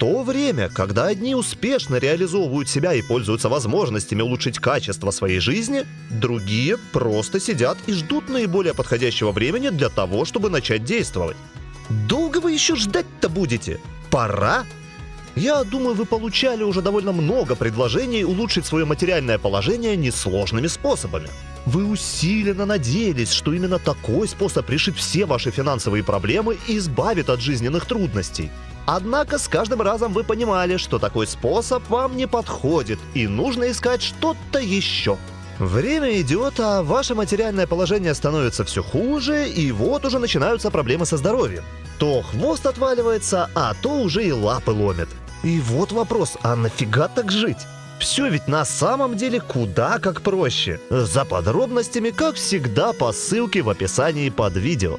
то время, когда одни успешно реализовывают себя и пользуются возможностями улучшить качество своей жизни, другие просто сидят и ждут наиболее подходящего времени для того, чтобы начать действовать. Долго вы еще ждать-то будете? Пора! Я думаю, вы получали уже довольно много предложений улучшить свое материальное положение несложными способами. Вы усиленно надеялись, что именно такой способ решит все ваши финансовые проблемы и избавит от жизненных трудностей. Однако с каждым разом вы понимали, что такой способ вам не подходит и нужно искать что-то еще. Время идет, а ваше материальное положение становится все хуже, и вот уже начинаются проблемы со здоровьем. То хвост отваливается, а то уже и лапы ломит. И вот вопрос, а нафига так жить? Все ведь на самом деле куда как проще. За подробностями, как всегда, по ссылке в описании под видео.